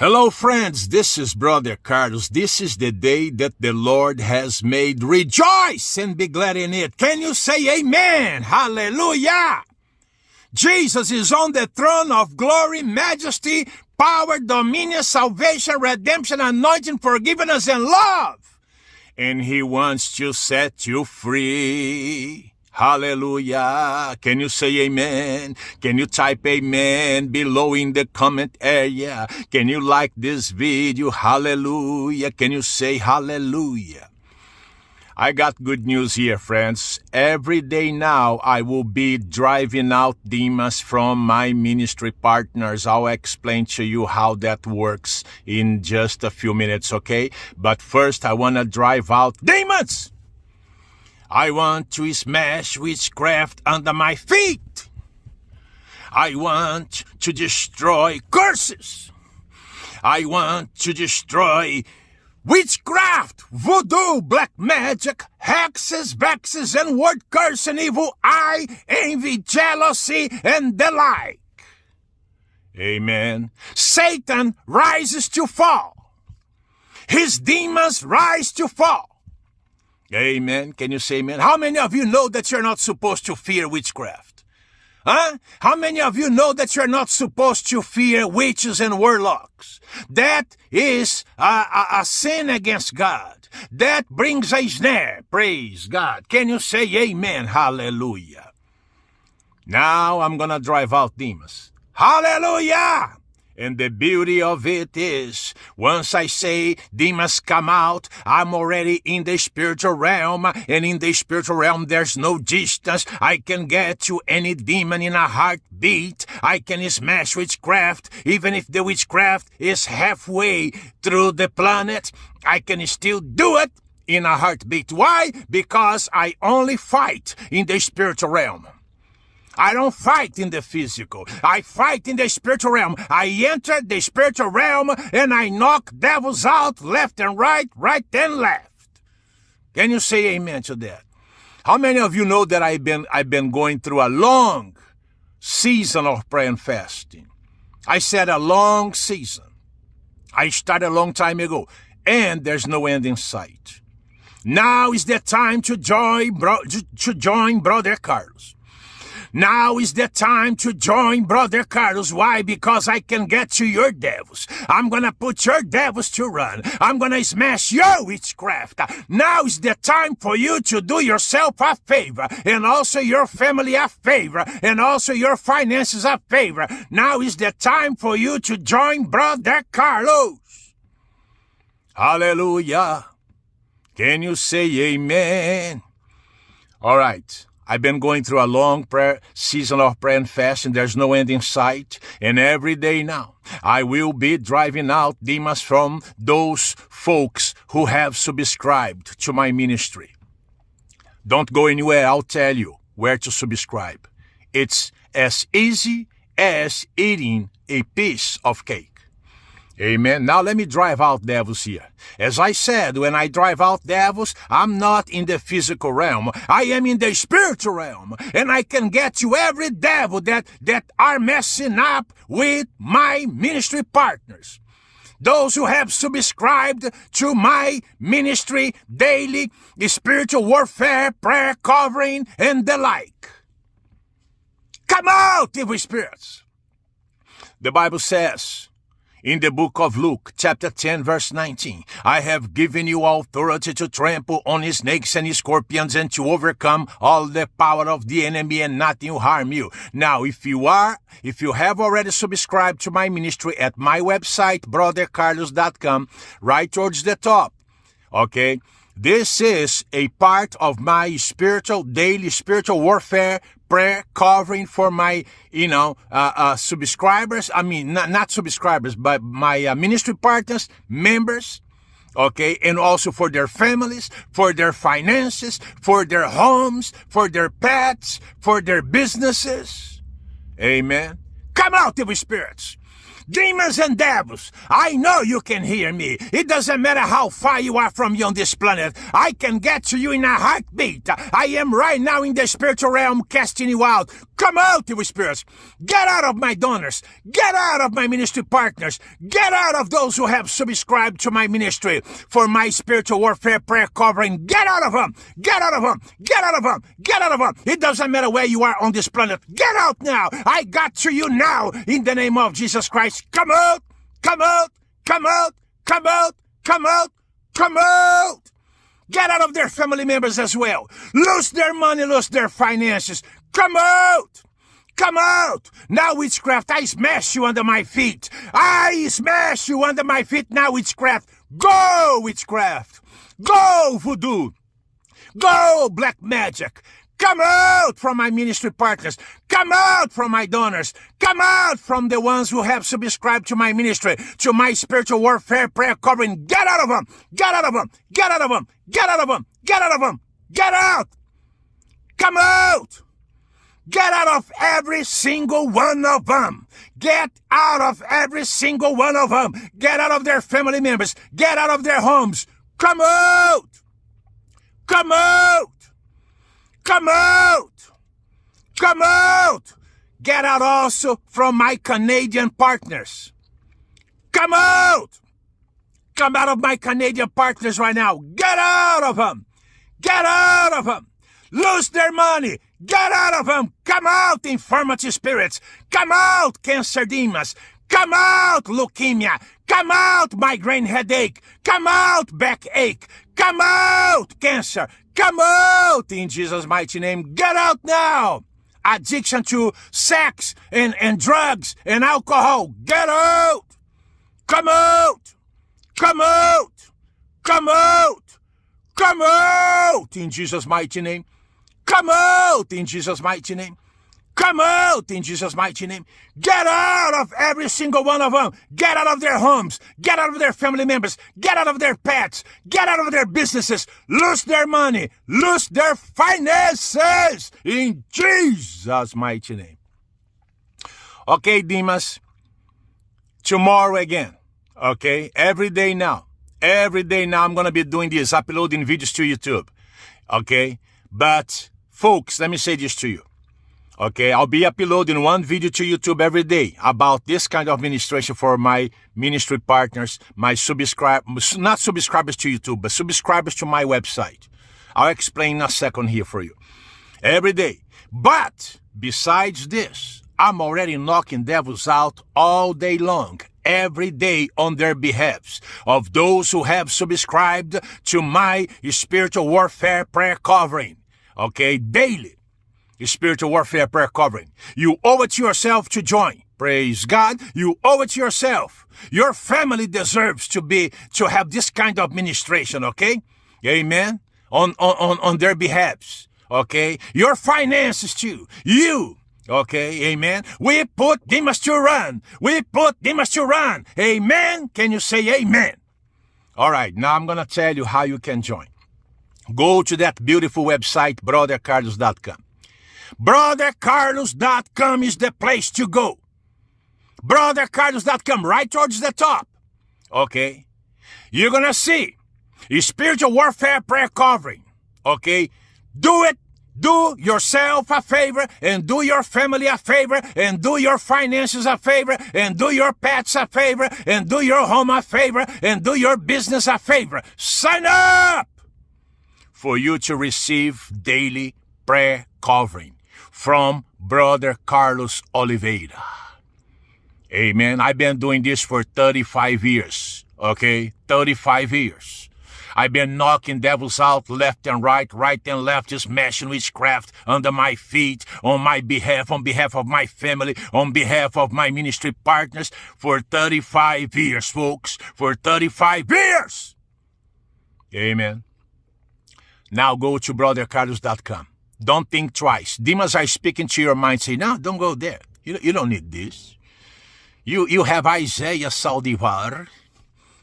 Hello, friends. This is Brother Carlos. This is the day that the Lord has made. Rejoice and be glad in it. Can you say amen? Hallelujah. Jesus is on the throne of glory, majesty, power, dominion, salvation, redemption, anointing, forgiveness, and love. And he wants to set you free. Hallelujah. Can you say amen? Can you type amen below in the comment area? Can you like this video? Hallelujah. Can you say hallelujah? I got good news here, friends. Every day now, I will be driving out demons from my ministry partners. I'll explain to you how that works in just a few minutes, okay? But first, I want to drive out demons! I want to smash witchcraft under my feet. I want to destroy curses. I want to destroy witchcraft, voodoo, black magic, hexes, vexes, and word curse and evil eye, envy, jealousy, and the like. Amen. Satan rises to fall. His demons rise to fall. Amen. Can you say amen? How many of you know that you're not supposed to fear witchcraft? Huh? How many of you know that you're not supposed to fear witches and warlocks? That is a, a, a sin against God. That brings a snare. Praise God. Can you say amen? Hallelujah. Now I'm gonna drive out demons. Hallelujah! And the beauty of it is, once I say demons come out, I'm already in the spiritual realm, and in the spiritual realm there's no distance. I can get to any demon in a heartbeat. I can smash witchcraft, even if the witchcraft is halfway through the planet. I can still do it in a heartbeat. Why? Because I only fight in the spiritual realm. I don't fight in the physical. I fight in the spiritual realm. I enter the spiritual realm and I knock devils out left and right, right and left. Can you say amen to that? How many of you know that I've been I've been going through a long season of prayer and fasting? I said a long season. I started a long time ago, and there's no end in sight. Now is the time to join, bro, to join Brother Carlos. Now is the time to join Brother Carlos. Why? Because I can get to your devils. I'm gonna put your devils to run. I'm gonna smash your witchcraft. Now is the time for you to do yourself a favor and also your family a favor and also your finances a favor. Now is the time for you to join Brother Carlos. Hallelujah. Can you say amen? All right. I've been going through a long prayer, season of prayer and fasting. There's no end in sight. And every day now, I will be driving out demons from those folks who have subscribed to my ministry. Don't go anywhere. I'll tell you where to subscribe. It's as easy as eating a piece of cake. Amen. Now let me drive out devils here. As I said, when I drive out devils, I'm not in the physical realm. I am in the spiritual realm. And I can get you every devil that, that are messing up with my ministry partners. Those who have subscribed to my ministry daily, spiritual warfare, prayer covering, and the like. Come out, evil spirits. The Bible says, in the book of Luke, chapter 10, verse 19, I have given you authority to trample on snakes and scorpions and to overcome all the power of the enemy and nothing will harm you. Now, if you are, if you have already subscribed to my ministry at my website, brothercarlos.com, right towards the top, okay? This is a part of my spiritual, daily spiritual warfare prayer covering for my, you know, uh, uh, subscribers. I mean, not, not subscribers, but my uh, ministry partners, members. Okay. And also for their families, for their finances, for their homes, for their pets, for their businesses. Amen. Come out, evil spirits. Demons and devils, I know you can hear me. It doesn't matter how far you are from me on this planet. I can get to you in a heartbeat. I am right now in the spiritual realm casting you out. Come out, evil spirits. Get out of my donors. Get out of my ministry partners. Get out of those who have subscribed to my ministry for my spiritual warfare prayer covering. Get out of them. Get out of them. Get out of them. Get out of them. It doesn't matter where you are on this planet. Get out now. I got to you now in the name of Jesus Christ. Come out. Come out. Come out. Come out. Come out. Come out. Get out of their family members as well. Lose their money, lose their finances. Come out! Come out! Now, witchcraft, I smash you under my feet. I smash you under my feet now, witchcraft. Go, witchcraft! Go, voodoo! Go, black magic! Come out from my ministry partners. Come out from my donors. Come out from the ones who have subscribed to my ministry, to my spiritual warfare prayer covering. Get out of them. Get out of them. Get out of them. Get out of them. Get out of them. Get out. Come out. Get out of every single one of them. Get out of every single one of them. Get out of their family members. Get out of their homes. Come out. Come out. Come out! Come out! Get out also from my Canadian partners. Come out! Come out of my Canadian partners right now. Get out of them! Get out of them! Lose their money! Get out of them! Come out, infirmity spirits! Come out, cancer demons! Come out, leukemia! Come out, migraine headache! Come out, backache! Come out, cancer! Come out in Jesus' mighty name. Get out now. Addiction to sex and, and drugs and alcohol. Get out. Come out. Come out. Come out. Come out in Jesus' mighty name. Come out in Jesus' mighty name. Come out in Jesus' mighty name. Get out of every single one of them. Get out of their homes. Get out of their family members. Get out of their pets. Get out of their businesses. Lose their money. Lose their finances in Jesus' mighty name. Okay, Demas. Tomorrow again. Okay, every day now. Every day now I'm going to be doing this, uploading videos to YouTube. Okay, but folks, let me say this to you. Okay, I'll be uploading one video to YouTube every day about this kind of administration for my ministry partners, my subscribers, not subscribers to YouTube, but subscribers to my website. I'll explain in a second here for you. Every day. But besides this, I'm already knocking devils out all day long, every day on their behalves of those who have subscribed to my spiritual warfare prayer covering. Okay, daily spiritual warfare prayer covering. You owe it to yourself to join. Praise God. You owe it to yourself. Your family deserves to be, to have this kind of ministration, okay? Amen. On, on, on their behalves. Okay. Your finances too. You. Okay. Amen. We put demons to run. We put demons to run. Amen. Can you say amen? All right. Now I'm going to tell you how you can join. Go to that beautiful website, brothercarlos.com. BrotherCarlos.com is the place to go. BrotherCarlos.com, right towards the top. Okay? You're gonna see spiritual warfare prayer covering. Okay? Do it. Do yourself a favor and do your family a favor and do your finances a favor and do your pets a favor and do your home a favor and do your business a favor. Sign up for you to receive daily prayer covering from Brother Carlos Oliveira. Amen. I've been doing this for 35 years. Okay? 35 years. I've been knocking devils out left and right, right and left, just smashing witchcraft under my feet, on my behalf, on behalf of my family, on behalf of my ministry partners for 35 years, folks. For 35 years! Amen. Now go to brothercarlos.com. Don't think twice. Demons are speaking to your mind, say, no, don't go there. You, you don't need this. You, you have Isaiah Saldivar,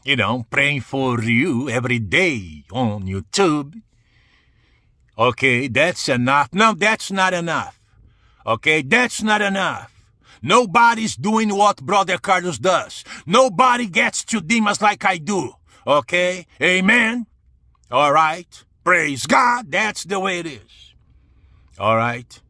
you know, praying for you every day on YouTube. Okay, that's enough. No, that's not enough. Okay, that's not enough. Nobody's doing what Brother Carlos does. Nobody gets to demons like I do. Okay? Amen? All right. Praise God. That's the way it is. All right?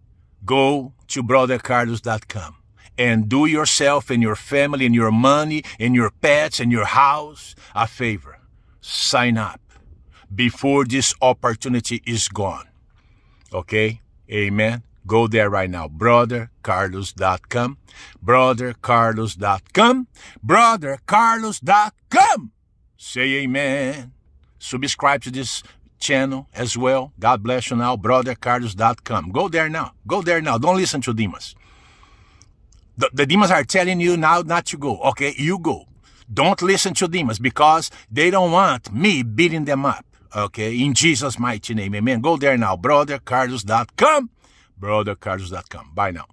go to brothercarlos.com and do yourself and your family and your money and your pets and your house a favor. Sign up before this opportunity is gone. Okay? Amen. Go there right now. BrotherCarlos.com. BrotherCarlos.com. BrotherCarlos.com. Say amen. Subscribe to this channel as well. God bless you now. BrotherCarlos.com. Go there now. Go there now. Don't listen to Demas. The, the demons are telling you now not to go. Okay, you go. Don't listen to demons because they don't want me beating them up. Okay, in Jesus' mighty name. Amen. Go there now. BrotherCarlos.com. BrotherCarlos.com. Bye now.